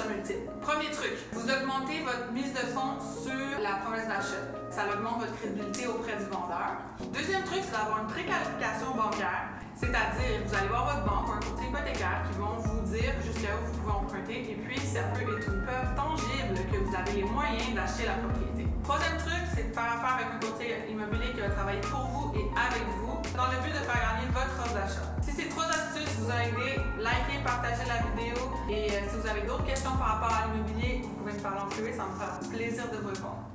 multiple. Premier truc, vous augmentez votre mise de fonds sur la promesse d'achat. Ça augmente votre crédibilité auprès du vendeur. Deuxième truc, c'est d'avoir une préqualification bancaire, c'est-à-dire vous allez voir votre banque ou un courtier hypothécaire qui vont vous dire jusqu'à où vous pouvez emprunter et puis ça peut être une preuve tangible que vous avez les moyens d'acheter la propriété. Troisième truc, c'est de faire affaire avec un courtier immobilier qui va travailler pour vous et avec vous dans le but de faire gagner votre offre d'achat. Si ces trois astuces vous ont aidé, likez, partagez la vidéo et euh, si vous avez d'autres questions par rapport à l'immobilier, vous pouvez me parler en privé, ça me fera plaisir de vous répondre.